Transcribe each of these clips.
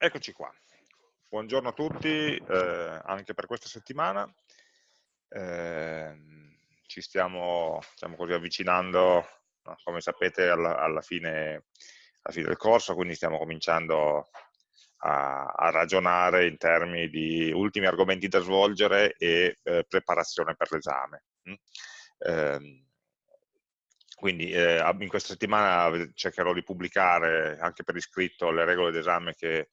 Eccoci qua. Buongiorno a tutti, eh, anche per questa settimana. Eh, ci stiamo diciamo così, avvicinando, come sapete, alla, alla, fine, alla, fine, del corso, quindi stiamo cominciando a, a, ragionare in termini di ultimi argomenti da svolgere e eh, preparazione per l'esame. Mm? Quindi eh, in questa settimana cercherò di pubblicare anche per iscritto le regole d'esame che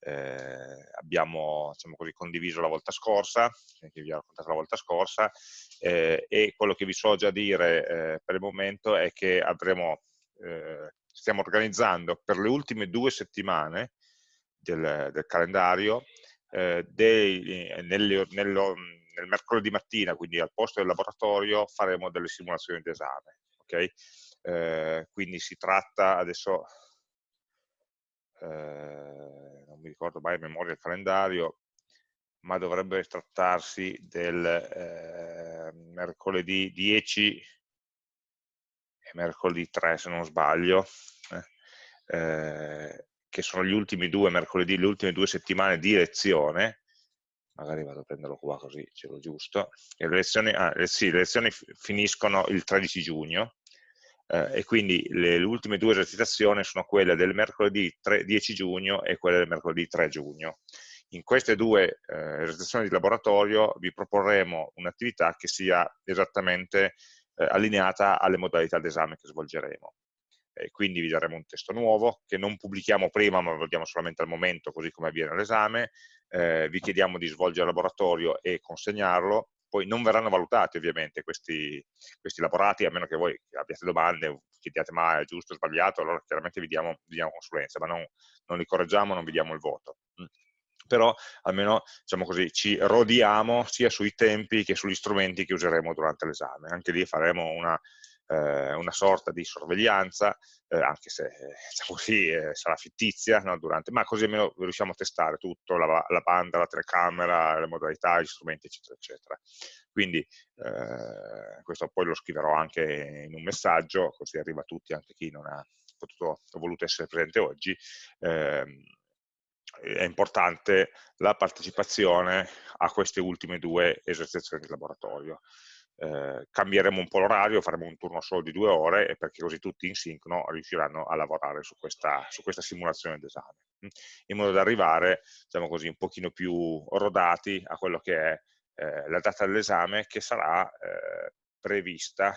eh, abbiamo diciamo così, condiviso la volta scorsa, che vi ho raccontato la volta scorsa, eh, e quello che vi so già dire eh, per il momento è che avremo, eh, stiamo organizzando per le ultime due settimane del, del calendario eh, dei, nel, nello, nel mercoledì mattina, quindi al posto del laboratorio, faremo delle simulazioni d'esame ok? Eh, quindi si tratta, adesso eh, non mi ricordo mai a memoria il calendario, ma dovrebbe trattarsi del eh, mercoledì 10 e mercoledì 3 se non sbaglio, eh, che sono gli ultimi due mercoledì, le ultime due settimane di lezione, magari vado a prenderlo qua così ce l'ho giusto, le lezioni, ah, eh, sì, le lezioni finiscono il 13 giugno, e quindi le, le, ultime due esercitazioni sono quelle del mercoledì 3, 10 giugno e quelle del mercoledì 3 giugno. In queste due eh, esercitazioni di laboratorio vi proporremo un'attività che sia esattamente eh, allineata alle modalità d'esame che svolgeremo. E quindi vi daremo un testo nuovo che non pubblichiamo prima ma lo diamo solamente al momento così come avviene l'esame, eh, vi chiediamo di svolgere il laboratorio e consegnarlo, poi non verranno valutati ovviamente questi, questi laborati, a meno che voi abbiate domande, chiediate ma è giusto o sbagliato, allora chiaramente vi diamo, vi diamo consulenza, ma non, non, li correggiamo, non vi diamo il voto. Mm. Però almeno diciamo così, ci rodiamo sia sui tempi che sugli strumenti che useremo durante l'esame. Anche lì faremo una eh, una sorta di sorveglianza, eh, anche se diciamo così, eh, sarà fittizia, no, durante, ma così almeno riusciamo a testare tutto, la, la, banda, la telecamera, le modalità, gli strumenti, eccetera, eccetera. Quindi eh, questo poi lo scriverò anche in un messaggio, così arriva a tutti, anche chi non ha potuto, voluto essere presente oggi, ehm, è importante la partecipazione a queste ultime due esercitazioni di laboratorio eh, cambieremo un po' l'orario, faremo un turno solo di due ore perché così tutti in sincrono riusciranno a lavorare su questa, su questa simulazione d'esame, mm, in modo da arrivare, diciamo così, un pochino più rodati a quello che è eh, la data dell'esame che sarà eh, prevista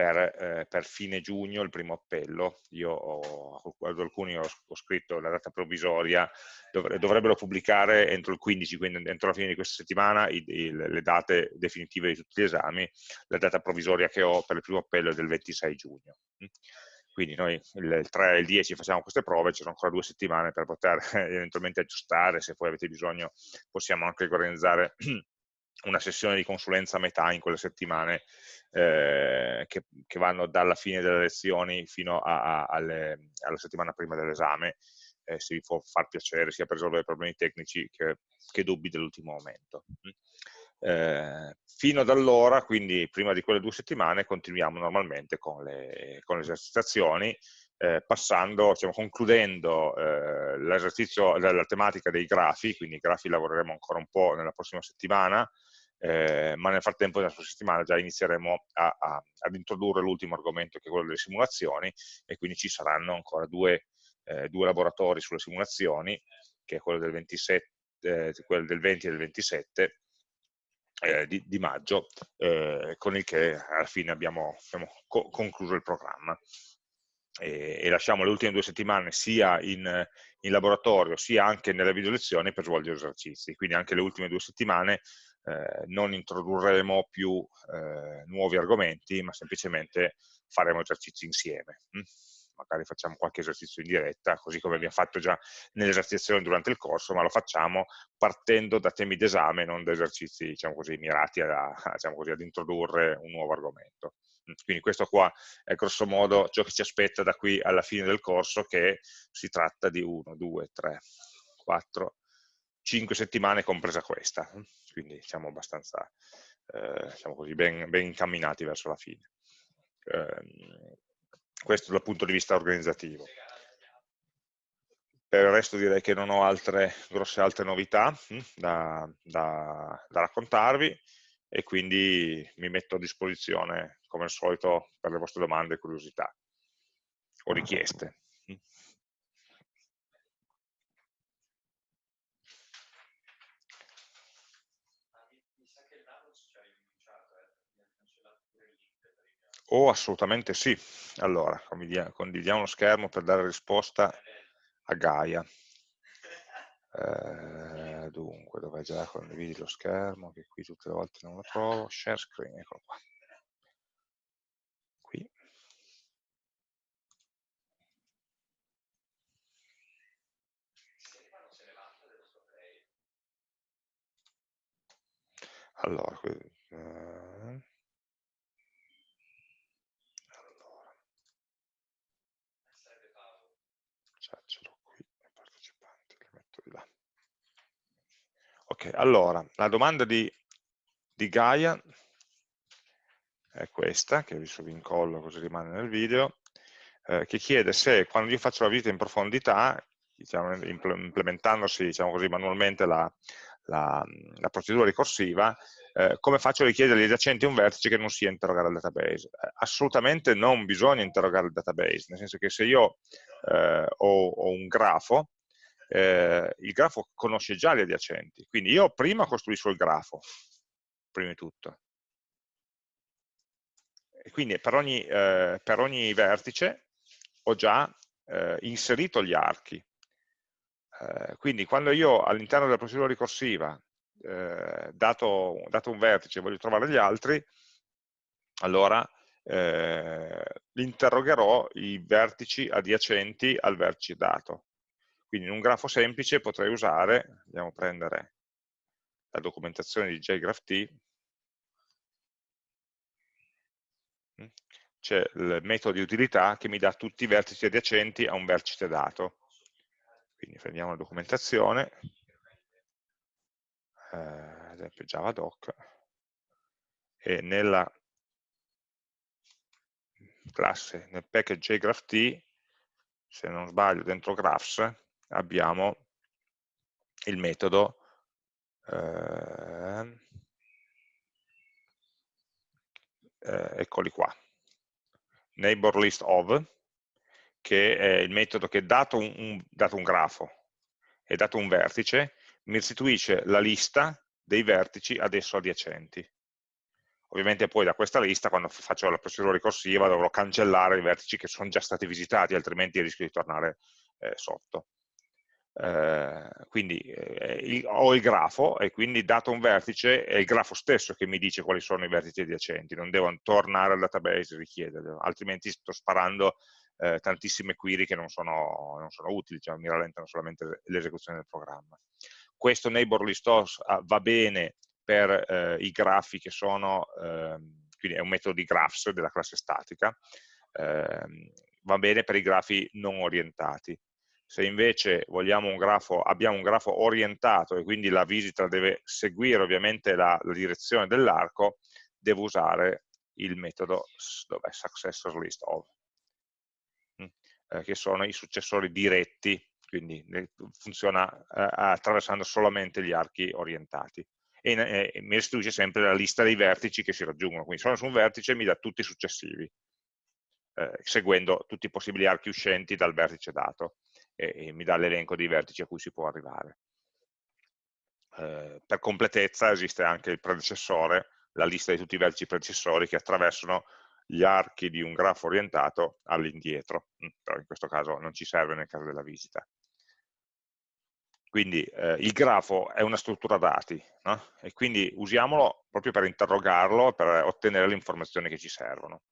per, eh, per, fine giugno il primo appello. Io ho, ad alcuni ho, ho, scritto la data provvisoria, dovre, dovrebbero pubblicare entro il 15, quindi entro la fine di questa settimana, i, i, le date definitive di tutti gli esami. La data provvisoria che ho per il primo appello è del 26 giugno. Quindi noi il 3 e il 10 facciamo queste prove, ci sono ancora due settimane per poter eventualmente aggiustare, se poi avete bisogno possiamo anche organizzare una sessione di consulenza a metà in quelle settimane eh, che, che, vanno dalla fine delle lezioni fino a, a, alle, alla settimana prima dell'esame, eh, se vi può far piacere sia per risolvere problemi tecnici che, che dubbi dell'ultimo momento. Eh, fino ad allora, quindi prima di quelle due settimane, continuiamo normalmente con le, con le esercitazioni, eh, passando, diciamo, concludendo eh, l'esercizio, la, la, tematica dei grafi, quindi i grafi lavoreremo ancora un po' nella prossima settimana, eh, ma nel frattempo nella prossima settimana già inizieremo a, a, ad introdurre l'ultimo argomento che è quello delle simulazioni e quindi ci saranno ancora due, eh, due laboratori sulle simulazioni, che è quello del, 27, eh, quello del 20 e del 27, eh, di, di, maggio, eh, con il che alla fine abbiamo, abbiamo co concluso il programma. E, e, lasciamo le ultime due settimane sia in, in, laboratorio sia anche nelle video lezioni per svolgere esercizi, quindi anche le ultime due settimane eh, non introdurremo più eh, nuovi argomenti, ma semplicemente faremo esercizi insieme. Mm? Magari facciamo qualche esercizio in diretta, così come abbiamo fatto già nelle esercitazioni durante il corso, ma lo facciamo partendo da temi d'esame, non da esercizi diciamo così, mirati a, diciamo così, ad introdurre un nuovo argomento. Quindi questo qua è grosso modo ciò che ci aspetta da qui alla fine del corso, che si tratta di 1, 2, 3, 4, 5 settimane compresa questa, quindi siamo abbastanza eh, siamo così, ben, ben, incamminati verso la fine. Eh, questo dal punto di vista organizzativo. per il resto direi che non ho altre grosse altre novità hm, da, da, da raccontarvi e quindi mi metto a disposizione come al solito per le vostre domande curiosità o richieste. Oh, assolutamente sì. Allora, condividiamo lo schermo per dare risposta a Gaia. Eh, dunque, dove già condividi lo schermo, che qui tutte le volte non lo trovo, share screen, eccolo qua. Qui. Allora, qui, eh, Ok, allora, la domanda di, di Gaia è questa, che adesso vi incollo così rimane nel video, eh, che chiede se quando io faccio la visita in profondità, diciamo, implementandosi diciamo così, manualmente la, la, la procedura ricorsiva, eh, come faccio a richiedere agli adiacenti un vertice che non sia interrogare il database? Eh, assolutamente non bisogna interrogare il database, nel senso che se io eh, ho, ho, un grafo, eh, il grafo conosce già gli adiacenti, quindi io prima costruisco il grafo, prima di tutto. E quindi per ogni, eh, per ogni vertice ho già eh, inserito gli archi. Eh, quindi quando io all'interno della procedura ricorsiva, eh, dato, dato un vertice, voglio trovare gli altri, allora eh, interrogherò i vertici adiacenti al vertice dato. Quindi in un grafo semplice potrei usare, andiamo a prendere la documentazione di JGraphT, mm, c'è il metodo di utilità che mi dà tutti i vertici adiacenti a un vertice dato. Quindi prendiamo la documentazione, eh, ad esempio javadoc, e nella classe, nel package JGraphT, se non sbaglio dentro graphs, abbiamo il metodo eh, eh, eccoli qua. Neighbor list of che è il metodo che dato un, un, dato un grafo e dato un vertice mi restituisce la lista dei vertici ad esso adiacenti. Ovviamente poi da questa lista quando faccio la procedura ricorsiva dovrò cancellare i vertici che sono già stati visitati altrimenti rischio di tornare eh, sotto eh, quindi eh, il, ho il grafo e quindi dato un vertice è il grafo stesso che mi dice quali sono i vertici adiacenti, non devo tornare al database e richiederlo, altrimenti sto sparando eh, tantissime query che non sono, non sono utili, cioè mi rallentano solamente l'esecuzione del programma. Questo neighbor list ah, va bene per eh, i grafi che sono, ehm, quindi è un metodo di graphs della classe statica, ehm, va bene per i grafi non orientati se invece un grafo, abbiamo un grafo orientato e quindi la visita deve seguire ovviamente la, la direzione dell'arco, devo usare il metodo successor list of, mm, eh, che sono i successori diretti, quindi funziona eh, attraversando solamente gli archi orientati. E, eh, mi restituisce sempre la lista dei vertici che si raggiungono, quindi sono su un vertice e mi dà tutti i successivi, seguendo tutti i possibili archi uscenti dal vertice dato e, e mi dà l'elenco dei vertici a cui si può arrivare. Eh, per completezza esiste anche il predecessore, la lista di tutti i vertici predecessori che attraversano gli archi di un grafo orientato all'indietro, mm, però in questo caso non ci serve nel caso della visita. Quindi eh, il grafo è una struttura dati no? e quindi usiamolo proprio per interrogarlo, per ottenere le informazioni che ci servono.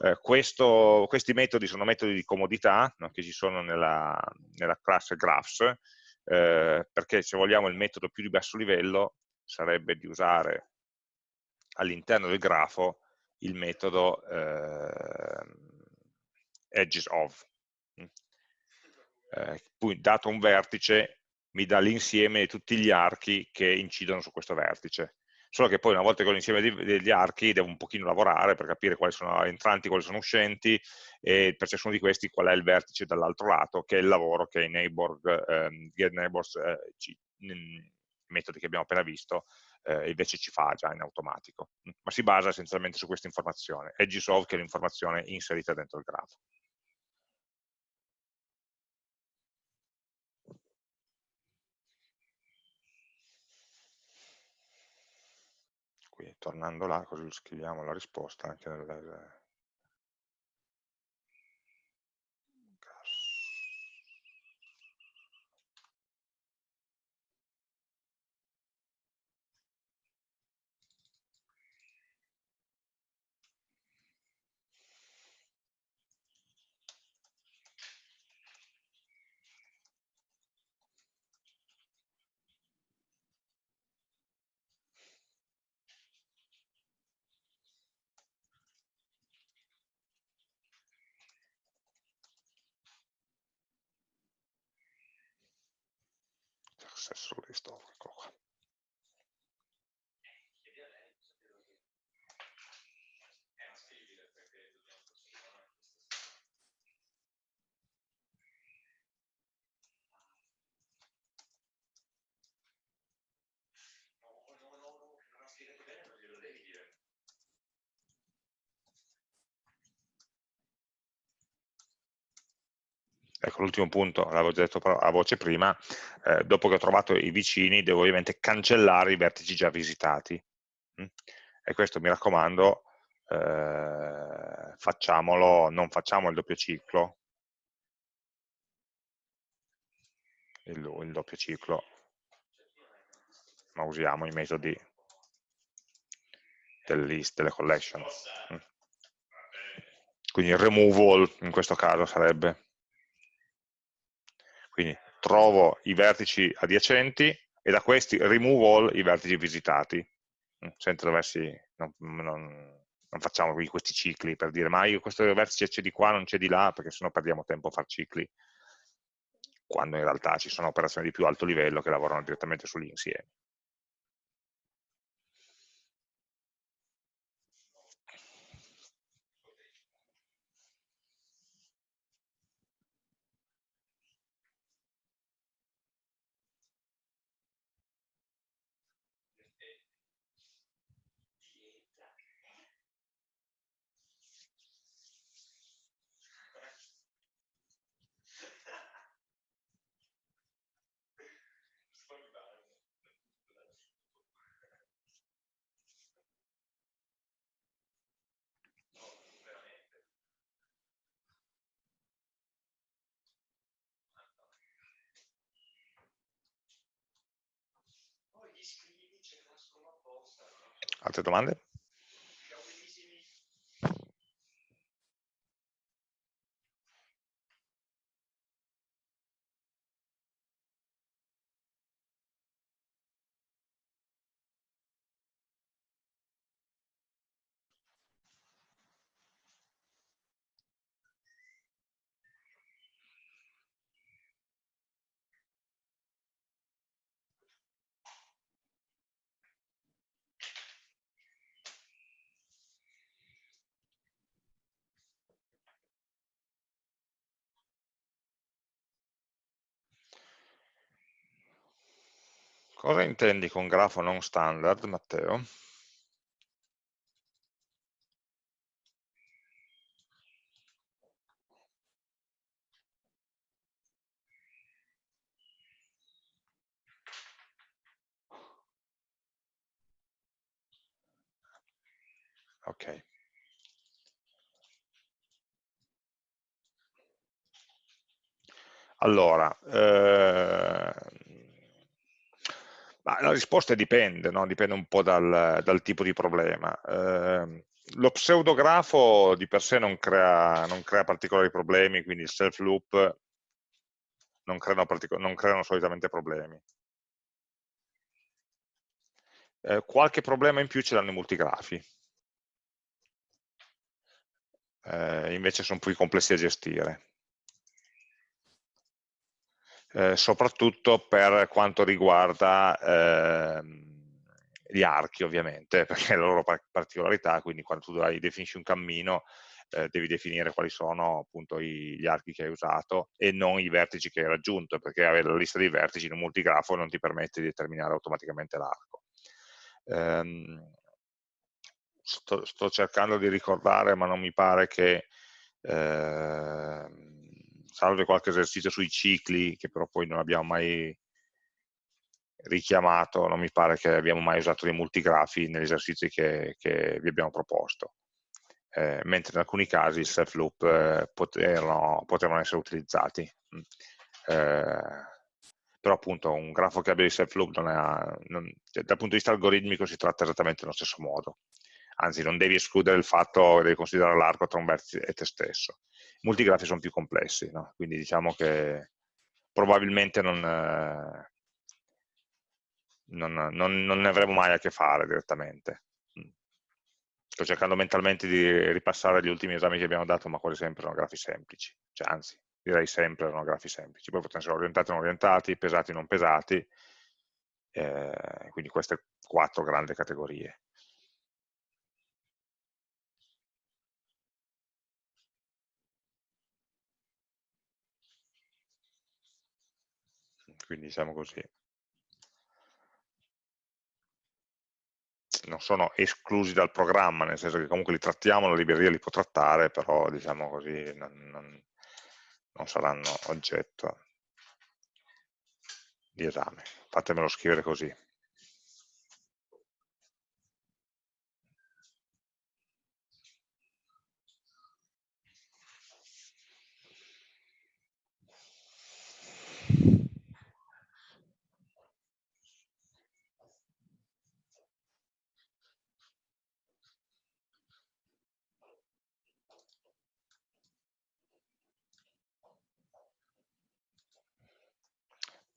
Eh, questo, questi metodi sono metodi di comodità no, che ci sono nella, nella classe graphs, eh, perché se vogliamo il metodo più di basso livello sarebbe di usare all'interno del grafo il metodo eh, edges of. Eh, poi dato un vertice mi dà l'insieme di tutti gli archi che incidono su questo vertice solo che poi una volta che ho l'insieme degli archi devo un pochino lavorare per capire quali sono entranti, quali sono uscenti e per ciascuno di questi qual è il vertice dall'altro lato, che è il lavoro che i neighbor, ehm, getNeighbors, eh, ci, i metodi che abbiamo appena visto, eh, invece ci fa già in automatico, ma si basa essenzialmente su questa informazione, edgesolve che è l'informazione inserita dentro il grafo. Quindi tornando là, così scriviamo la risposta anche nel, success list, eccolo l'ultimo punto, l'avevo già detto a voce prima, eh, dopo che ho trovato i vicini devo ovviamente cancellare i vertici già visitati. Mm? E questo mi raccomando, eh, facciamolo, non facciamo il doppio ciclo, il, il doppio ciclo, ma usiamo i metodi del list, delle collection. Mm? Quindi removal in questo caso sarebbe quindi trovo i vertici adiacenti e da questi remove all i vertici visitati, mm, senza doversi, non, non, non facciamo questi cicli per dire ma io questo vertice c'è di qua, non c'è di là, perché sennò perdiamo tempo a fare cicli, quando in realtà ci sono operazioni di più alto livello che lavorano direttamente sugli insiemi. Altre Cosa intendi con grafo non standard, Matteo? Ok. Allora, eh, la risposta dipende, no? dipende un po' dal, dal tipo di problema. Eh, lo pseudografo di per sé non crea, non crea particolari problemi, quindi il self loop non non creano solitamente problemi. Eh, qualche problema in più ce l'hanno i multigrafi. Eh, invece sono più complessi da gestire eh, soprattutto per quanto riguarda eh, gli archi ovviamente, perché è la loro particolarità, quindi quando tu hai, definisci un cammino eh, devi definire quali sono appunto i, gli archi che hai usato e non i vertici che hai raggiunto, perché avere la lista dei vertici in un multigrafo non ti permette di determinare automaticamente l'arco. Um, sto, sto, cercando di ricordare, ma non mi pare che, eh, salve qualche esercizio sui cicli, che però poi non abbiamo mai richiamato, non mi pare che abbiamo mai usato dei multigrafi negli esercizi che, che vi abbiamo proposto eh, mentre in alcuni casi i self loop eh, potevano, essere utilizzati. Mm. Eh, però appunto un grafo che abbia i self loop non è, non, cioè, dal punto di vista algoritmico si tratta esattamente nello stesso modo. Anzi, non devi escludere il fatto, devi considerare l'arco tra un vertice e te stesso. Multigrafi sono più complessi, no? quindi diciamo che probabilmente non, eh, non, non, non ne avremo mai a che fare direttamente. Sto cercando mentalmente di ripassare gli ultimi esami che abbiamo dato, ma quasi sempre erano grafi semplici, cioè, anzi, direi sempre erano grafi semplici, poi potevano essere orientati o non orientati, pesati o non pesati, eh, quindi queste quattro grandi categorie. Quindi diciamo così. non sono esclusi dal programma, nel senso che comunque li trattiamo, la libreria li può trattare, però diciamo così non, non, non saranno oggetto di esame. Fatemelo scrivere così.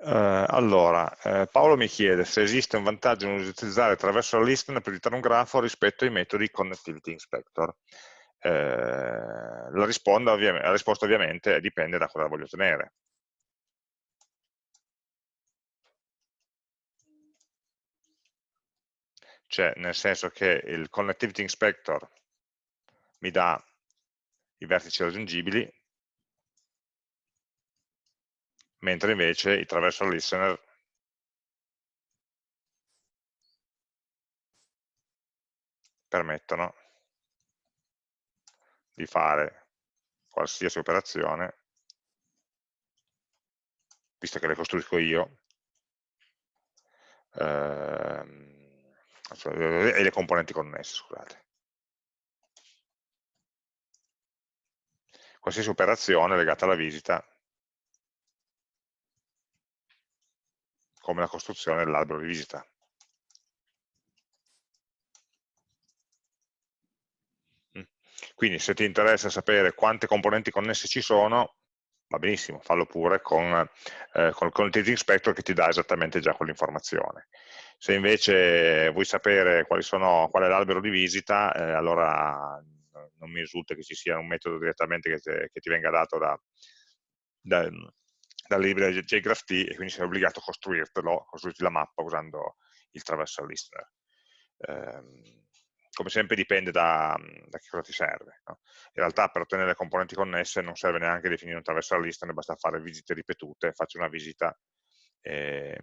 Uh, allora, eh, Paolo mi chiede se esiste un vantaggio nell'utilizzare attraverso la listener per editare un grafo rispetto ai metodi Connectivity Inspector. Eh, la, risposta, la risposta ovviamente dipende da cosa voglio ottenere. Cioè, nel senso che il Connectivity Inspector mi dà i vertici raggiungibili, mentre invece i traversal listener permettono di fare qualsiasi operazione, visto che le costruisco io, ehm, e le componenti connesse, scusate. Qualsiasi operazione legata alla visita come la costruzione dell'albero di visita. Mm. Quindi se ti interessa sapere quante componenti connesse ci sono, va benissimo, fallo pure con, eh, con, con il Teaching Inspector che ti dà esattamente già quell'informazione. Se invece vuoi sapere sono, qual è l'albero di visita, eh, allora non mi risulta che ci sia un metodo direttamente che, te, che ti venga dato da, da, dalla libreria JGraphT e quindi sei obbligato a costruirtelo, costruirti la mappa usando il traversal listener. Eh, come sempre dipende da, da che cosa ti serve. No? In realtà per ottenere le componenti connesse non serve neanche definire un traversal listener, basta fare visite ripetute, faccio una visita eh,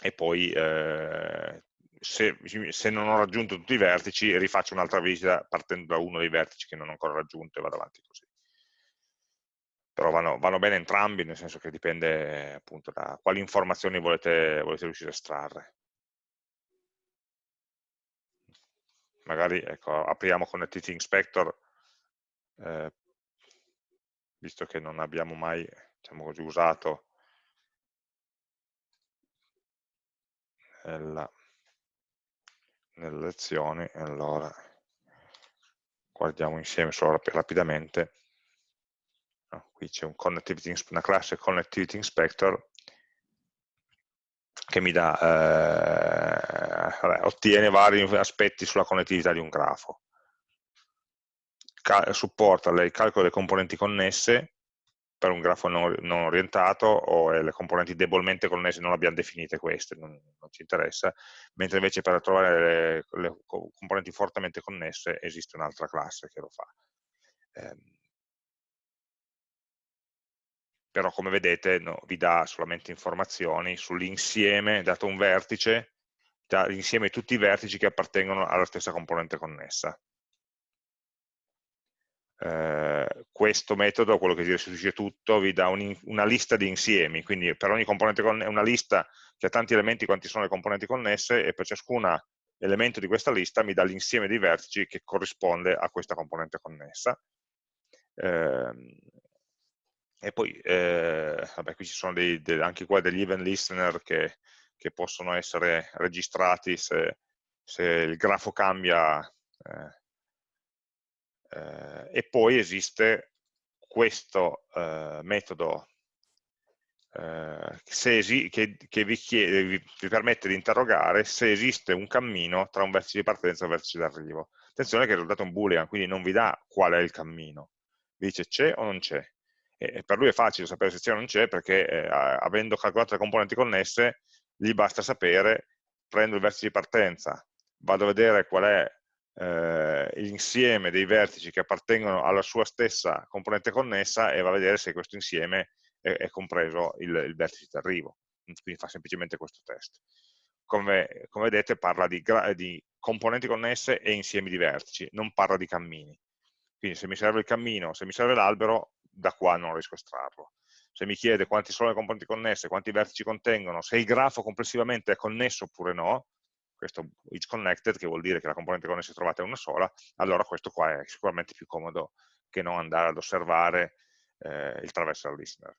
e poi eh, se, se, non ho raggiunto tutti i vertici rifaccio un'altra visita partendo da uno dei vertici che non ho ancora raggiunto e vado avanti così però vanno, vanno, bene entrambi, nel senso che dipende appunto da quali informazioni volete, volete riuscire a estrarre. Magari ecco, apriamo con Connectivity Inspector, eh, visto che non abbiamo mai diciamo così, usato nella, nelle lezioni, allora guardiamo insieme solo rapidamente qui c'è un una classe Connectivity Inspector che mi dà, eh, vabbè, ottiene vari aspetti sulla connettività di un grafo. Cal supporta il calcolo delle componenti connesse, per un grafo non, non orientato o le componenti debolmente connesse non abbiamo definite queste, non, non ci interessa, mentre invece per trovare le, le, componenti fortemente connesse esiste un'altra classe che lo fa. Eh, però come vedete no, vi dà solamente informazioni sull'insieme, dato un vertice, l'insieme di tutti i vertici che appartengono alla stessa componente connessa eh, questo metodo, quello che si restituisce tutto, vi dà un, una lista di insiemi, quindi per ogni componente connessa, una lista che ha tanti elementi quanti sono le componenti connesse e per ciascun elemento di questa lista mi dà l'insieme dei vertici che corrisponde a questa componente connessa. Eh, e poi, eh, vabbè, qui ci sono dei, dei, anche qua degli event listener che, che possono essere registrati se, se il grafo cambia eh, eh, e poi esiste questo eh, metodo eh, che, che vi, chiede, vi, vi, permette di interrogare se esiste un cammino tra un vertice di partenza e un vertice d'arrivo. Attenzione che il risultato è un boolean, quindi non vi dà qual è il cammino, vi dice c'è o non c'è. E per lui è facile sapere se c'è o non c'è perché eh, avendo calcolato le componenti connesse gli basta sapere, prendo il vertice di partenza, vado a vedere qual è eh, l'insieme dei vertici che appartengono alla sua stessa componente connessa e va a vedere se questo insieme è, è compreso il, il vertice di arrivo. Quindi fa semplicemente questo test. Come, come vedete parla di, di componenti connesse e insiemi di vertici, non parla di cammini. Quindi se mi serve il cammino, se mi serve l'albero, da qua non riesco a estrarlo. Se mi chiede quanti sono le componenti connesse, quanti vertici contengono, se il grafo complessivamente è connesso oppure no, questo is connected, che vuol dire che la componente connessa trovata è una sola, allora questo qua è sicuramente più comodo che non andare ad osservare eh, il traversal listener.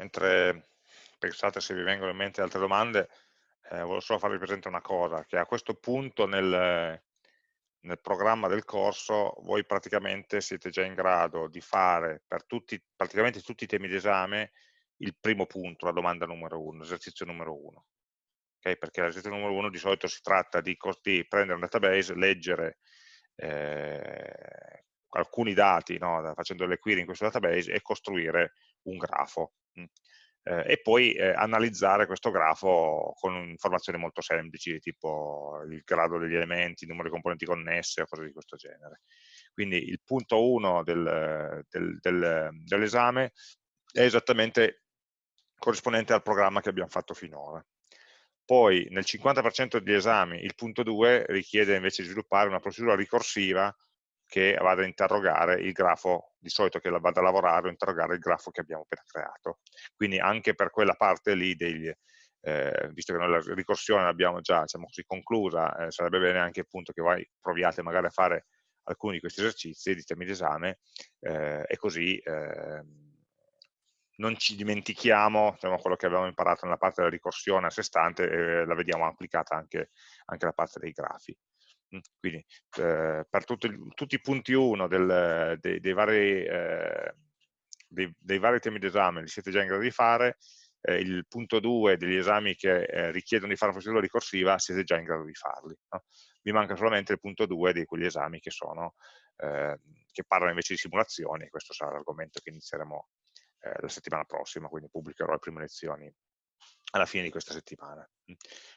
Mentre pensate se vi vengono in mente altre domande, eh, volevo solo farvi presente una cosa, che a questo punto nel, nel programma del corso voi praticamente siete già in grado di fare per tutti, praticamente tutti i temi d'esame il primo punto, la domanda numero uno, l'esercizio numero uno. Okay? Perché l'esercizio numero uno di solito si tratta di, di prendere un database, leggere eh, alcuni dati, no? facendo le query in questo database e costruire un grafo. Eh, e poi eh, analizzare questo grafo con informazioni molto semplici, tipo il grado degli elementi, il numero di componenti connesse o cose di questo genere. Quindi il punto 1 del, del, del, dell'esame è esattamente corrispondente al programma che abbiamo fatto finora. Poi nel 50% degli esami il punto 2 richiede invece di sviluppare una procedura ricorsiva che vada a interrogare il grafo, di solito che vada a lavorare o interrogare il grafo che abbiamo appena creato. Quindi anche per quella parte lì, degli, eh, visto che noi la ricorsione l'abbiamo già diciamo così, conclusa, eh, sarebbe bene anche appunto che voi proviate magari a fare alcuni di questi esercizi di temi d'esame eh, e così ehm, non ci dimentichiamo diciamo, quello che abbiamo imparato nella parte della ricorsione a sé stante e la vediamo applicata anche, anche alla parte dei grafi. Quindi eh, per tutti, tutti, i punti 1 del, dei, dei, vari, eh, dei, dei, vari, temi d'esame li siete già in grado di fare, eh, il punto 2 degli esami che eh, richiedono di fare una procedura ricorsiva siete già in grado di farli. No? Vi manca solamente il punto 2 di quegli esami che, sono, ehm, che parlano invece di simulazioni, questo sarà l'argomento che inizieremo eh, la settimana prossima, quindi pubblicherò le prime lezioni alla fine di questa settimana.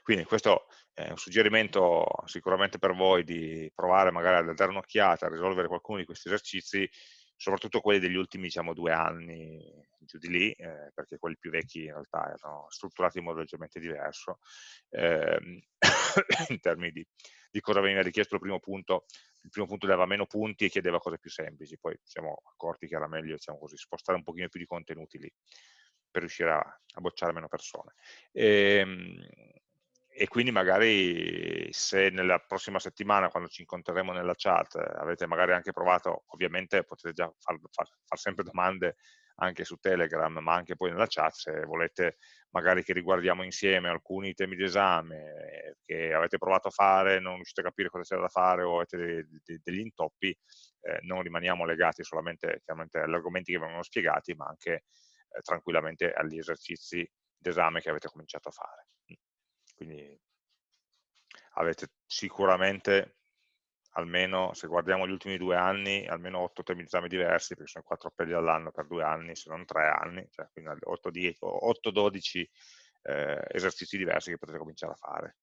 Quindi questo è un suggerimento sicuramente per voi di provare magari a dare un'occhiata, a risolvere qualcuno di questi esercizi, soprattutto quelli degli ultimi diciamo, due anni giù di lì, eh, perché quelli più vecchi in realtà erano strutturati in modo leggermente diverso, ehm, in termini di, di, cosa veniva richiesto il primo punto, il primo punto dava meno punti e chiedeva cose più semplici, poi ci siamo accorti che era meglio diciamo così, spostare un pochino più di contenuti lì per riuscire a, a bocciare meno persone. E, ehm, e, quindi magari se nella prossima settimana, quando ci incontreremo nella chat, avete magari anche provato, ovviamente potete già far, far, far sempre domande anche su Telegram, ma anche poi nella chat, se volete magari che riguardiamo insieme alcuni temi di esame che avete provato a fare, non riuscite a capire cosa c'è da fare o avete de, de, degli intoppi, eh, non rimaniamo legati solamente agli argomenti che vengono spiegati, ma anche eh, tranquillamente agli esercizi d'esame che avete cominciato a fare. Quindi avete sicuramente almeno, se guardiamo gli ultimi due anni, almeno 8 temi di esame diversi, perché sono 4 appelli all'anno per due anni, se non 3 anni, cioè quindi 8-12 eh, esercizi diversi che potete cominciare a fare.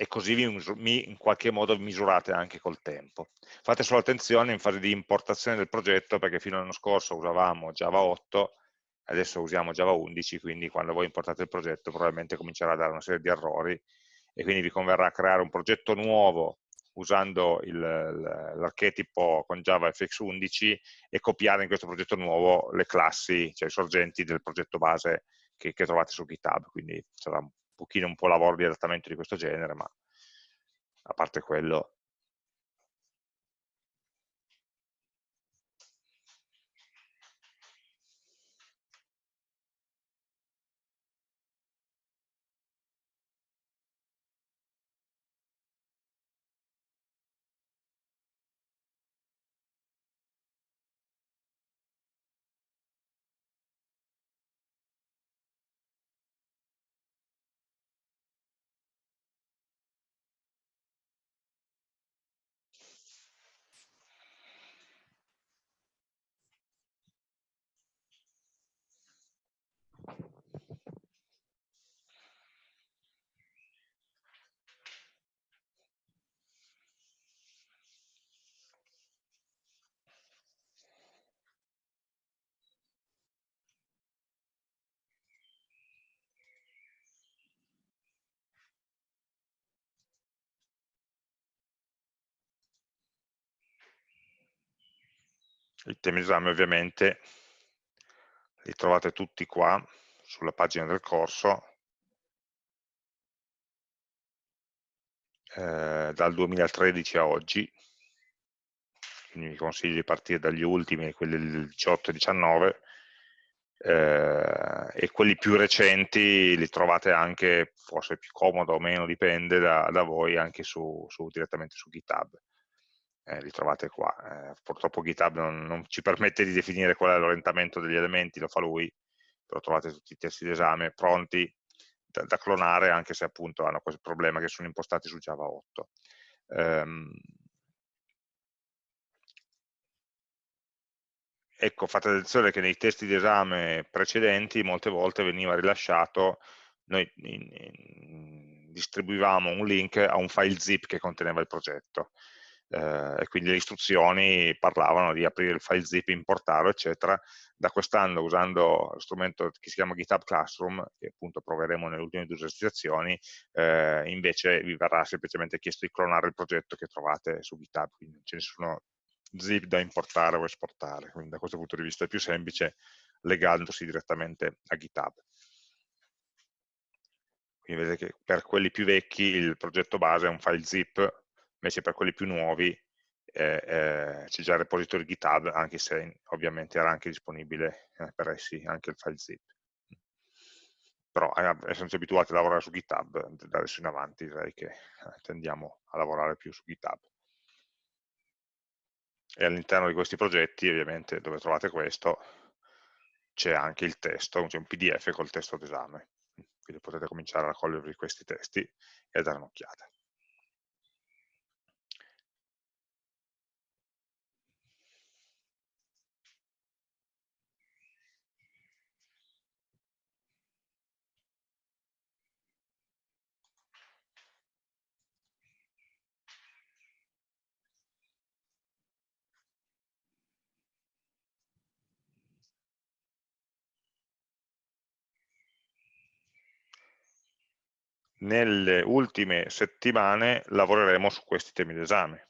E così vi, in qualche modo misurate anche col tempo. Fate solo attenzione in fase di importazione del progetto perché fino all'anno scorso usavamo Java 8, adesso usiamo Java 11, quindi quando voi importate il progetto probabilmente comincerà a dare una serie di errori e quindi vi converrà creare un progetto nuovo usando l'archetipo con Java FX11 e copiare in questo progetto nuovo le classi, cioè i sorgenti del progetto base che, che trovate su GitHub, quindi sarà un pochino un po' lavoro di adattamento di questo genere, ma a parte quello I temi d'esame ovviamente li trovate tutti qua sulla pagina del corso. Eh, dal 2013 a oggi. Quindi vi consiglio di partire dagli ultimi, quelli del 18 e 19 eh, e quelli più recenti li trovate anche, forse più comodo o meno, dipende da, da voi, anche su, su, direttamente su GitHub. Eh, li trovate qua. Eh, purtroppo GitHub non, non, ci permette di definire qual è l'orientamento degli elementi, lo fa lui, però trovate tutti i testi d'esame pronti da, da, clonare, anche se appunto hanno questo problema che sono impostati su Java 8. Um, ecco, fate attenzione che nei testi di esame precedenti molte volte veniva rilasciato, noi in, in, distribuivamo un link a un file zip che conteneva il progetto eh, e quindi le istruzioni parlavano di aprire il file zip, importarlo, eccetera. Da quest'anno, usando lo strumento che si chiama GitHub Classroom, che appunto proveremo nelle ultime due esercitazioni, eh, invece vi verrà semplicemente chiesto di clonare il progetto che trovate su GitHub, quindi non c'è nessuno zip da importare o esportare, quindi da questo punto di vista è più semplice legandosi direttamente a GitHub. Quindi vedete che per quelli più vecchi il progetto base è un file zip, invece per quelli più nuovi eh, eh, c'è già il repository GitHub, anche se ovviamente era anche disponibile eh, per essi anche il file zip. Però eh, essendoci abituati a lavorare su GitHub, da adesso in avanti direi che eh, tendiamo a lavorare più su GitHub e all'interno di questi progetti, ovviamente, dove trovate questo, c'è anche il testo, c'è un pdf col testo d'esame, quindi potete cominciare a raccogliervi questi testi e a dare un'occhiata. Nelle ultime settimane lavoreremo su questi temi d'esame.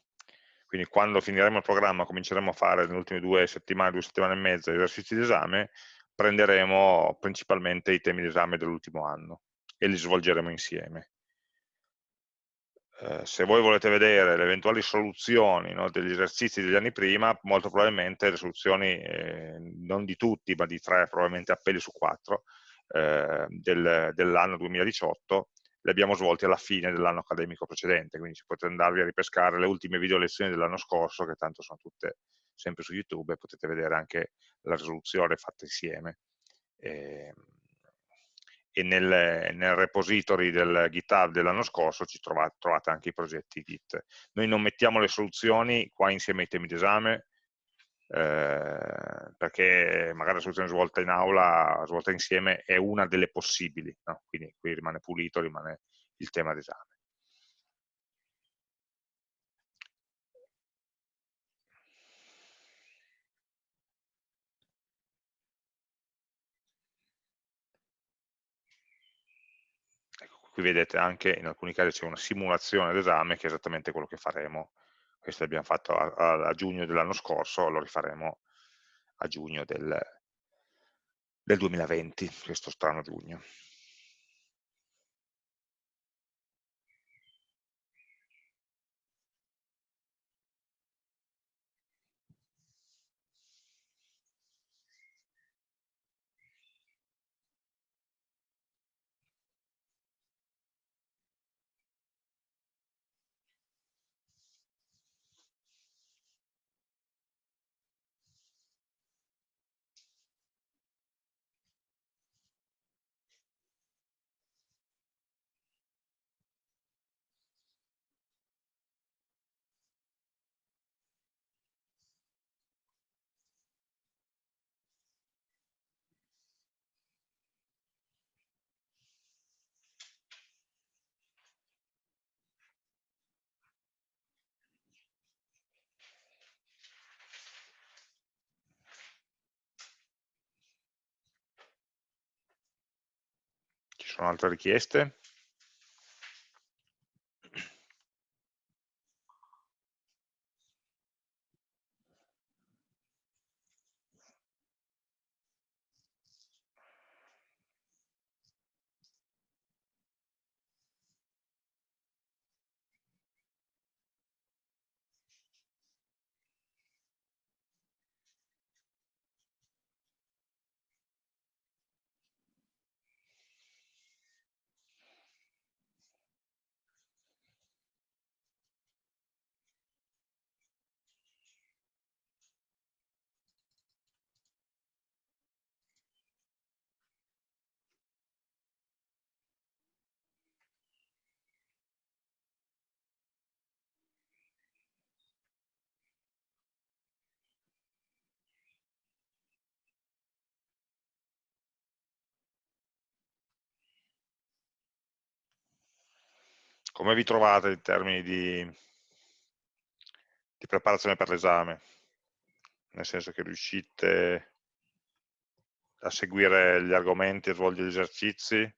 Quindi quando finiremo il programma, cominceremo a fare nelle ultime due settimane, due settimane e mezza esercizi d'esame, prenderemo principalmente i temi d'esame dell'ultimo anno e li svolgeremo insieme. Eh, se voi volete vedere le eventuali soluzioni no, degli esercizi degli anni prima, molto probabilmente le soluzioni, eh, non di tutti, ma di tre, probabilmente appelli su quattro, eh, del, dell'anno 2018, li abbiamo svolti alla fine dell'anno accademico precedente, quindi ci potete andarvi a ripescare le ultime video lezioni dell'anno scorso, che tanto sono tutte sempre su YouTube, e potete vedere anche la risoluzione fatta insieme. E, e nel, nel, repository del GitHub dell'anno scorso ci trovate, trovate, anche i progetti Git. Noi non mettiamo le soluzioni qua insieme ai temi d'esame, eh, perché magari la soluzione svolta in aula, svolta insieme, è una delle possibili, no? quindi qui rimane pulito, rimane il tema d'esame. Ecco, qui vedete anche in alcuni casi c'è una simulazione d'esame che è esattamente quello che faremo questo l'abbiamo fatto a, a, a giugno dell'anno scorso, lo rifaremo a giugno del, del 2020, questo strano giugno. Sono altre richieste? Come vi trovate in termini di, di preparazione per l'esame? Nel senso che riuscite a seguire gli argomenti, a svolgere gli esercizi,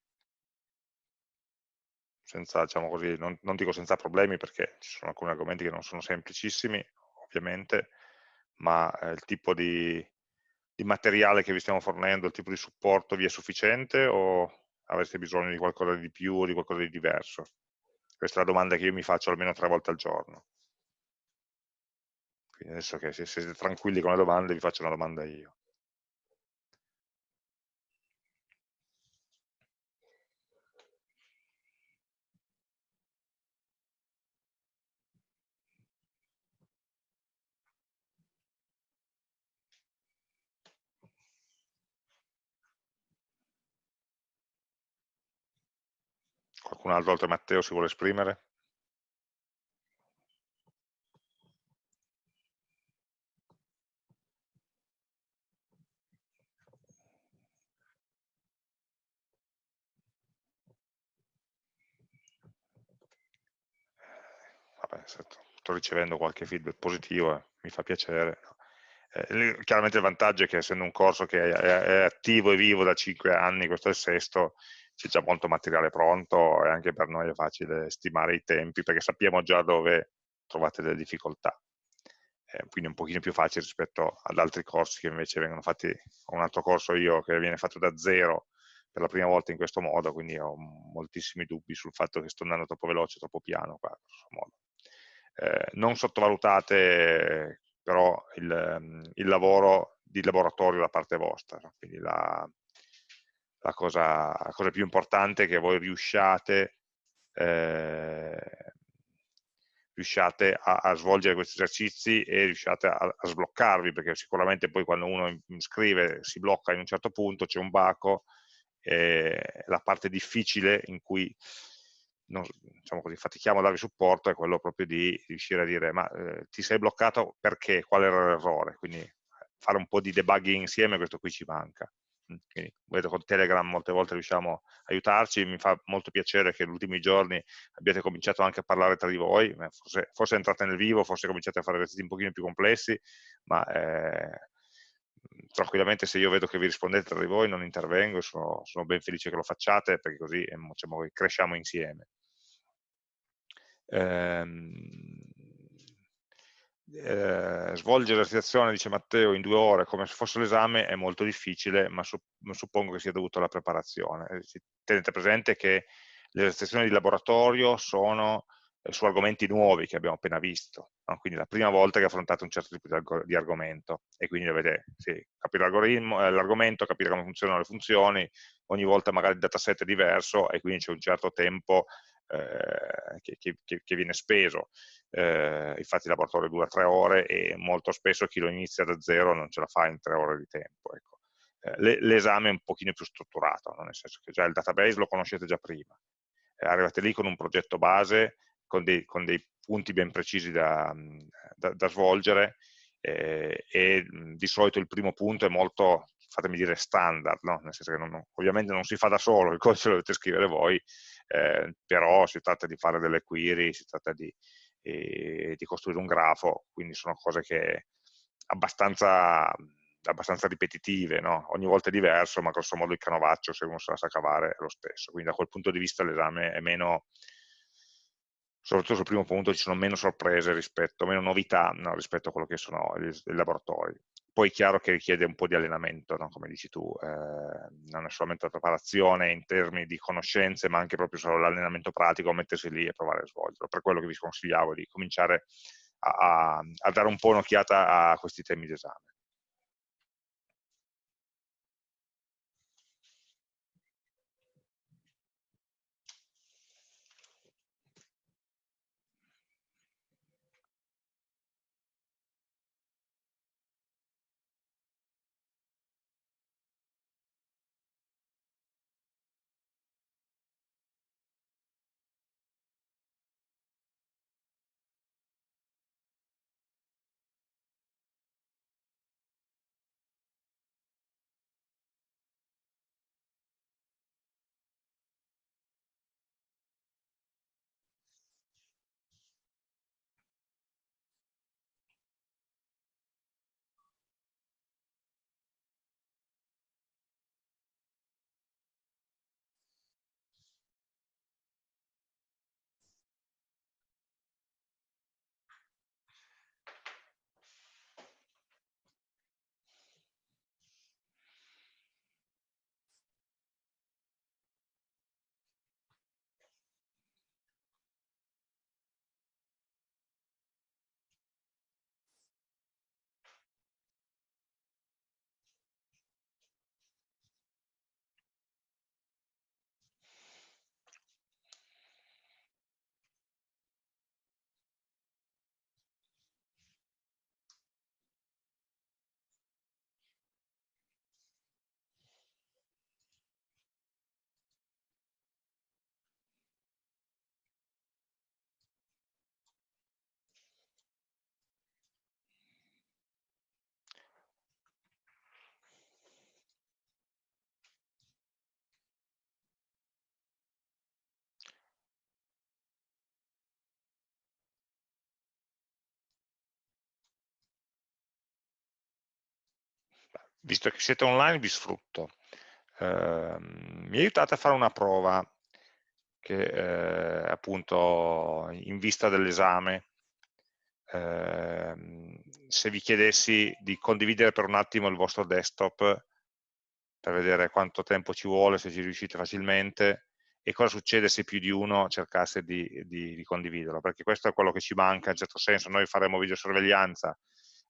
senza, diciamo così, non, non, dico senza problemi perché ci sono alcuni argomenti che non sono semplicissimi, ovviamente, ma eh, il tipo di, di, materiale che vi stiamo fornendo, il tipo di supporto vi è sufficiente o avreste bisogno di qualcosa di più o di qualcosa di diverso? Questa è la domanda che io mi faccio almeno tre volte al giorno. Quindi adesso che se siete tranquilli con le domande vi faccio una domanda io. Qualcun altro oltre Matteo si vuole esprimere? Vabbè, sto ricevendo qualche feedback positivo, eh, mi fa piacere. Eh, chiaramente il vantaggio è che essendo un corso che è, è, attivo e vivo da 5 anni, questo è il sesto, c'è già molto materiale pronto e anche per noi è facile stimare i tempi perché sappiamo già dove trovate delle difficoltà. Eh, quindi è un pochino più facile rispetto ad altri corsi che invece vengono fatti, ho un altro corso io che viene fatto da zero per la prima volta in questo modo, quindi ho moltissimi dubbi sul fatto che sto andando troppo veloce, troppo piano qua, eh, non sottovalutate però il, il, lavoro di laboratorio da parte vostra, quindi la, la cosa, la cosa più importante è che voi riusciate, eh, riusciate a, a, svolgere questi esercizi e riusciate a, a, sbloccarvi, perché sicuramente poi quando uno scrive si blocca in un certo punto, c'è un baco, eh, la parte difficile in cui non, diciamo così, fatichiamo a darvi supporto è quello proprio di riuscire a dire ma eh, ti sei bloccato perché? Qual era l'errore? Quindi fare un po' di debugging insieme, questo qui ci manca. Quindi, vedo con Telegram molte volte riusciamo a aiutarci, mi fa molto piacere che negli ultimi giorni abbiate cominciato anche a parlare tra di voi, forse, forse entrate nel vivo, forse cominciate a fare esercizi un pochino più complessi, ma eh, tranquillamente se io vedo che vi rispondete tra di voi non intervengo, sono, sono ben felice che lo facciate perché così diciamo, cresciamo insieme. Ehm, eh, svolgere l'esercitazione, dice Matteo, in due ore come se fosse l'esame è molto difficile, ma suppongo che sia dovuto alla preparazione. Eh, tenete presente che le esercitazioni di laboratorio sono eh, su argomenti nuovi che abbiamo appena visto, no? quindi la prima volta che affrontate un certo tipo di, di argomento e quindi dovete sì, capire eh, l'argomento, capire come funzionano le funzioni, ogni volta magari il dataset è diverso e quindi c'è un certo tempo eh, che, che, che, viene speso. Eh, infatti il laboratorio dura tre ore e molto spesso chi lo inizia da zero non ce la fa in tre ore di tempo. Ecco. Eh, l'esame è un pochino più strutturato, no? nel senso che già il database lo conoscete già prima. Eh, arrivate lì con un progetto base, con dei, con dei punti ben precisi da, da, da svolgere eh, e di solito il primo punto è molto, fatemi dire, standard, no? nel senso che non, ovviamente non si fa da solo, il codice lo dovete scrivere voi, eh, però si tratta di fare delle query, si tratta di, eh, di costruire un grafo, quindi sono cose che abbastanza abbastanza ripetitive, no? ogni volta è diverso, ma grosso modo il canovaccio, se uno se la sa cavare, è lo stesso. Quindi da quel punto di vista l'esame è meno, soprattutto sul primo punto, ci sono meno sorprese rispetto, meno novità no, rispetto a quello che sono i laboratori. Poi è chiaro che richiede un po' di allenamento, no? come dici tu, eh, non è solamente la preparazione in termini di conoscenze, ma anche proprio solo l'allenamento pratico, mettersi lì e provare a svolgerlo. Per quello che vi consigliavo di cominciare a, a, a dare un po' un'occhiata a questi temi d'esame. Visto che siete online vi sfrutto. Eh, mi aiutate a fare una prova che eh, appunto in vista dell'esame eh, se vi chiedessi di condividere per un attimo il vostro desktop per vedere quanto tempo ci vuole, se ci riuscite facilmente e cosa succede se più di uno cercasse di, di, di condividerlo, perché questo è quello che ci manca in certo senso, noi faremo videosorveglianza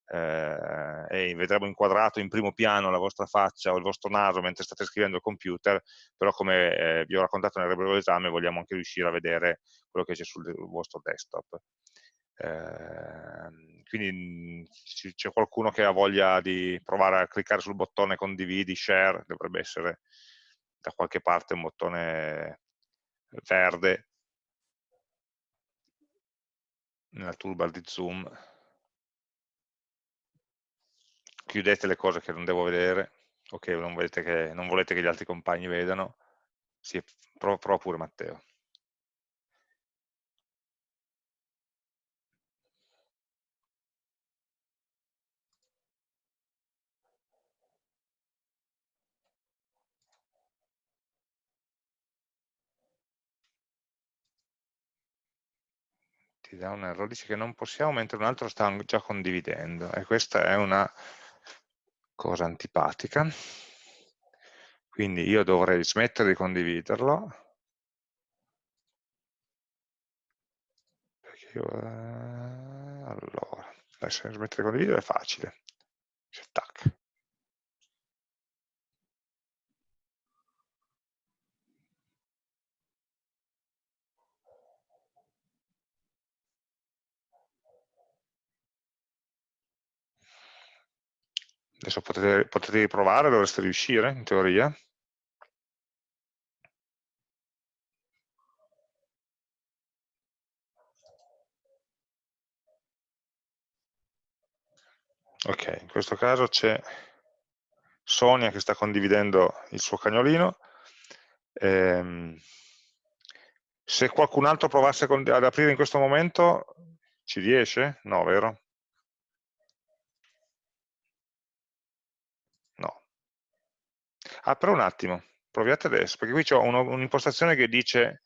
eh, e vedremo inquadrato in primo piano la vostra faccia o il vostro naso mentre state scrivendo al computer, però come eh, vi ho raccontato nel regola esame vogliamo anche riuscire a vedere quello che c'è sul vostro desktop. Eh, quindi c'è qualcuno che ha voglia di provare a cliccare sul bottone condividi, share, dovrebbe essere da qualche parte un bottone verde nella toolbar di Zoom chiudete le cose che non devo vedere o che non, che non volete che gli altri compagni vedano, sì, prova, pure Matteo. ti dà un errore, dice che non possiamo mentre un altro sta già condividendo e questa è una cosa antipatica. Quindi io dovrei smettere di condividerlo. Perché io, eh, allora, smettere di condividere è facile. Tac. Adesso potete, potete riprovare, dovreste riuscire in teoria. Ok, in questo caso c'è Sonia che sta condividendo il suo cagnolino. Ehm, se qualcun altro provasse ad aprire in questo momento, ci riesce? No, vero? Apro un attimo, proviate adesso, perché qui ho un'impostazione che dice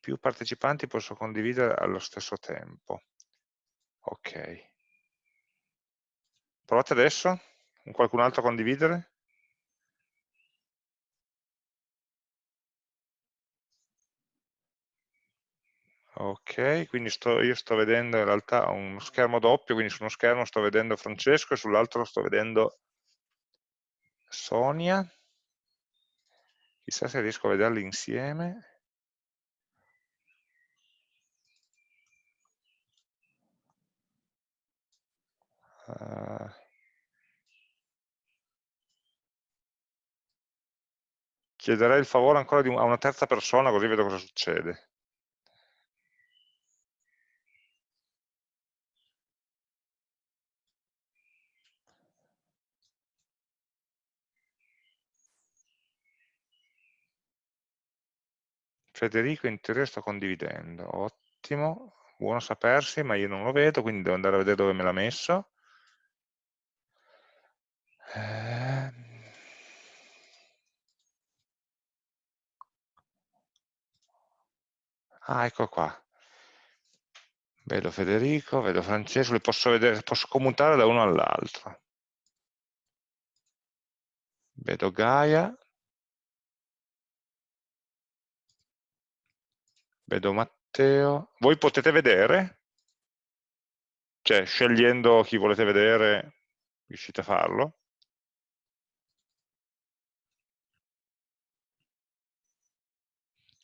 più partecipanti posso condividere allo stesso tempo. Ok. Provate adesso? Qualcun altro a condividere? Ok, quindi sto, io sto vedendo in realtà uno schermo doppio, quindi su uno schermo sto vedendo Francesco e sull'altro sto vedendo Sonia, chissà se riesco a vederli insieme. Uh, chiederei il favore ancora un, a una terza persona così vedo cosa succede. Federico in teoria sto condividendo, ottimo, buono sapersi, ma io non lo vedo, quindi devo andare a vedere dove me l'ha messo. Ah, ecco qua. Vedo Federico, vedo Francesco, li posso, vedere, posso commutare da uno all'altro. Vedo Gaia, vedo Matteo. Voi potete vedere? Cioè, scegliendo chi volete vedere, riuscite a farlo?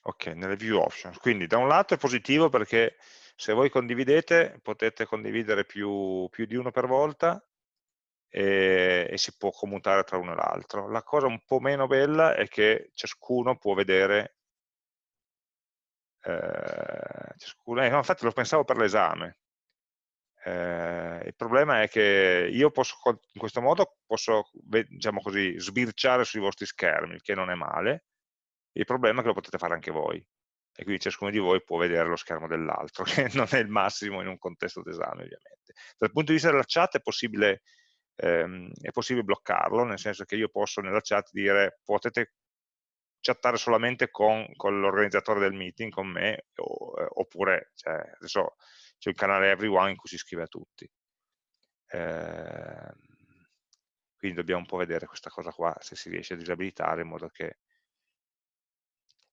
Ok, nelle view options. Quindi da un lato è positivo perché se voi condividete potete condividere più, più di uno per volta e, e, si può commutare tra uno e l'altro. La cosa un po' meno bella è che ciascuno può vedere eh, ciascuno, eh, no, infatti lo pensavo per l'esame. Eh, il problema è che io posso, in questo modo, posso, diciamo così, sbirciare sui vostri schermi, che non è male. Il problema è che lo potete fare anche voi. E quindi ciascuno di voi può vedere lo schermo dell'altro, che non è il massimo in un contesto d'esame, ovviamente. Dal punto di vista della chat è possibile ehm, è possibile bloccarlo, nel senso che io posso nella chat dire potete chattare solamente con, con l'organizzatore del meeting, con me, o, eh, oppure cioè, adesso c'è il canale everyone in cui si scrive a tutti. Eh, quindi dobbiamo un po' vedere questa cosa qua, se si riesce a disabilitare in modo che...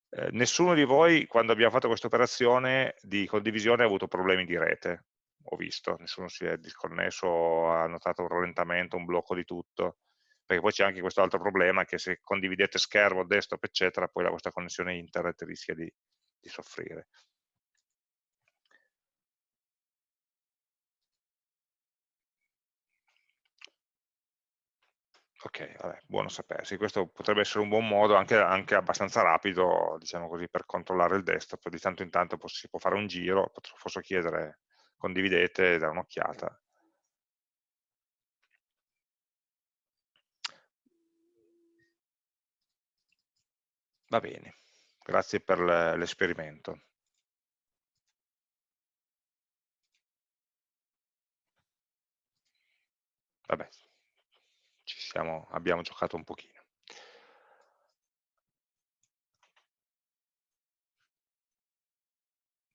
Eh, nessuno di voi, quando abbiamo fatto questa operazione di condivisione, ha avuto problemi di rete, ho visto, nessuno si è disconnesso, ha notato un rallentamento, un blocco di tutto, perché poi c'è anche questo altro problema che se condividete schermo, desktop, eccetera, poi la vostra connessione internet rischia di, di soffrire. Ok, vabbè, buono sapersi. Questo potrebbe essere un buon modo, anche, anche, abbastanza rapido, diciamo così, per controllare il desktop. Di tanto in tanto si può fare un giro, posso chiedere condividete, dare un'occhiata. Va bene, grazie per l'esperimento. Vabbè, siamo, abbiamo giocato un pochino.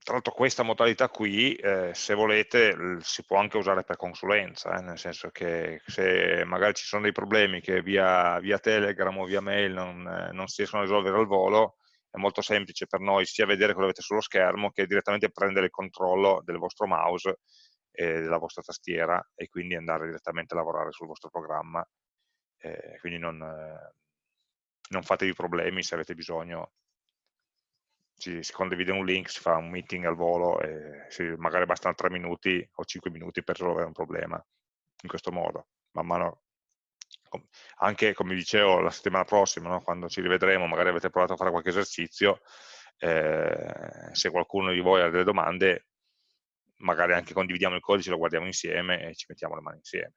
Tra l'altro questa modalità qui, eh, se volete, si può anche usare per consulenza, eh, nel senso che se magari ci sono dei problemi che via, via Telegram o via mail non, eh, non, si riescono a risolvere al volo, è molto semplice per noi sia vedere quello che avete sullo schermo che direttamente prendere il controllo del vostro mouse e della vostra tastiera e quindi andare direttamente a lavorare sul vostro programma. Eh, quindi non, eh, non fatevi problemi se avete bisogno si, si, condivide un link, si fa un meeting al volo e si, magari bastano 3 minuti o 5 minuti per risolvere un problema in questo modo. Man mano, anche come dicevo la settimana prossima, no? quando ci rivedremo, magari avete provato a fare qualche esercizio, eh, se qualcuno di voi ha delle domande, magari anche condividiamo il codice, lo guardiamo insieme e ci mettiamo le mani insieme.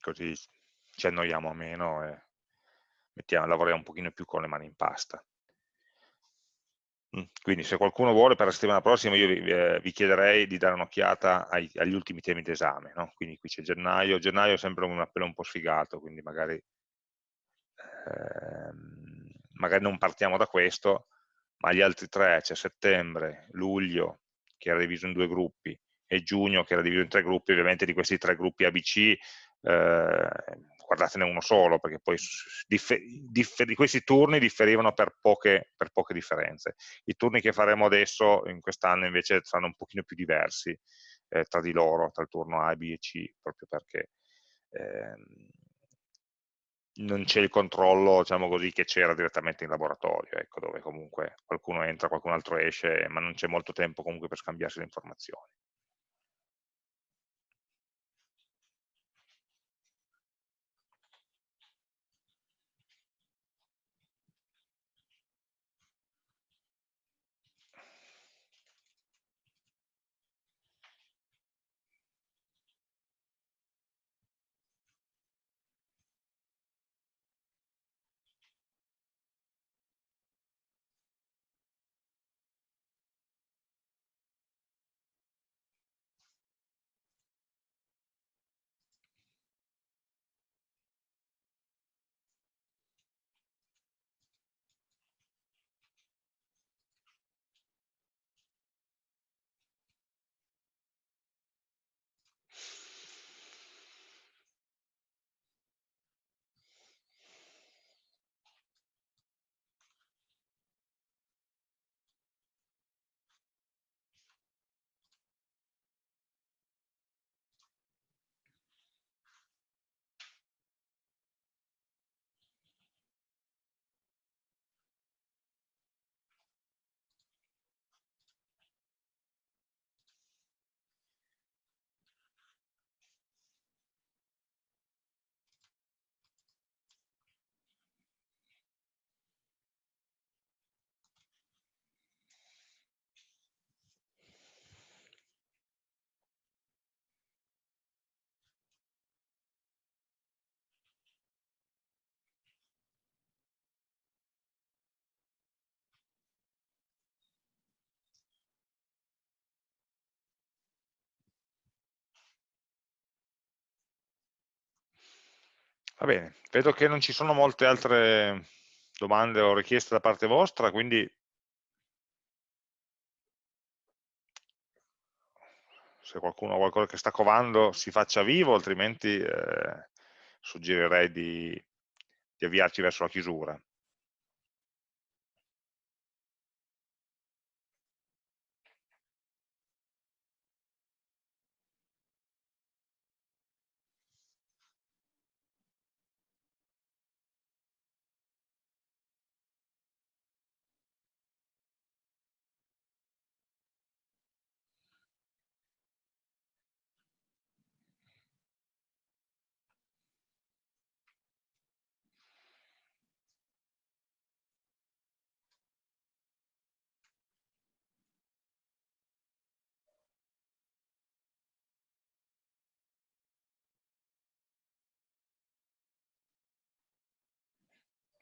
Così ci annoiamo meno e mettiamo, lavoriamo un pochino più con le mani in pasta. Mm, quindi se qualcuno vuole per la settimana prossima io vi, eh, vi chiederei di dare un'occhiata agli ultimi temi d'esame, no? quindi qui c'è gennaio, gennaio è sempre un appello un po' sfigato, quindi magari, ehm, magari non partiamo da questo, ma gli altri tre, c'è settembre, luglio, che era diviso in due gruppi, e giugno che era diviso in tre gruppi, ovviamente di questi tre gruppi ABC eh, guardatene uno solo, perché poi questi turni differivano per poche, per poche, differenze. I turni che faremo adesso, in quest'anno, invece saranno un pochino più diversi eh, tra di loro, tra il turno A, B e C, proprio perché ehm, non c'è il controllo, diciamo così, che c'era direttamente in laboratorio, ecco, dove comunque qualcuno entra, qualcun altro esce, ma non c'è molto tempo comunque per scambiarsi le informazioni. Va bene, vedo che non ci sono molte altre domande o richieste da parte vostra, quindi se qualcuno ha qualcosa che sta covando si faccia vivo, altrimenti eh, suggerirei di, di avviarci verso la chiusura.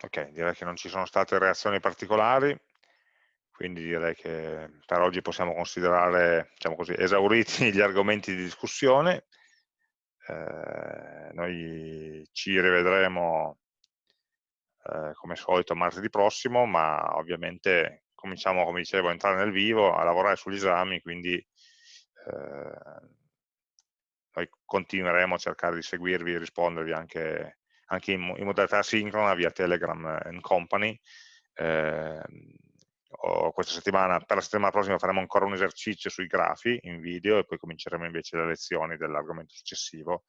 Ok, direi che non ci sono state reazioni particolari, quindi direi che per oggi possiamo considerare diciamo così, esauriti gli argomenti di discussione. Eh, noi ci rivedremo eh, come solito martedì prossimo, ma ovviamente cominciamo, come dicevo, a entrare nel vivo, a lavorare sugli esami, quindi eh, noi continueremo a cercare di seguirvi e rispondervi anche anche in, in modalità sincrona via Telegram and Company. Eh, questa settimana, per la settimana prossima faremo ancora un esercizio sui grafi in video e poi cominceremo invece le lezioni dell'argomento successivo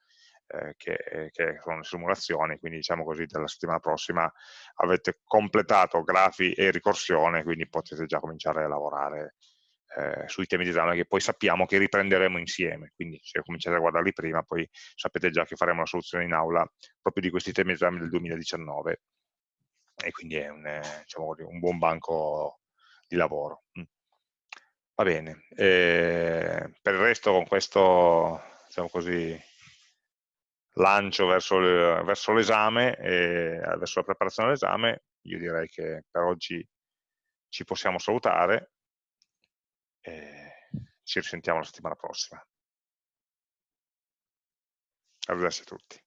eh, che, che, sono le simulazioni, quindi diciamo così dalla settimana prossima avete completato grafi e ricorsione, quindi potete già cominciare a lavorare eh, sui temi di esame che poi sappiamo che riprenderemo insieme, quindi se cominciate a guardarli prima poi sapete già che faremo la soluzione in aula proprio di questi temi di esame del 2019 e quindi è un, eh, diciamo, un buon banco di lavoro. Mm. Va bene, eh, per il resto con questo diciamo così, lancio verso l'esame e verso la preparazione all'esame, io direi che per oggi ci possiamo salutare e ci risentiamo la settimana prossima. Arrivederci a tutti.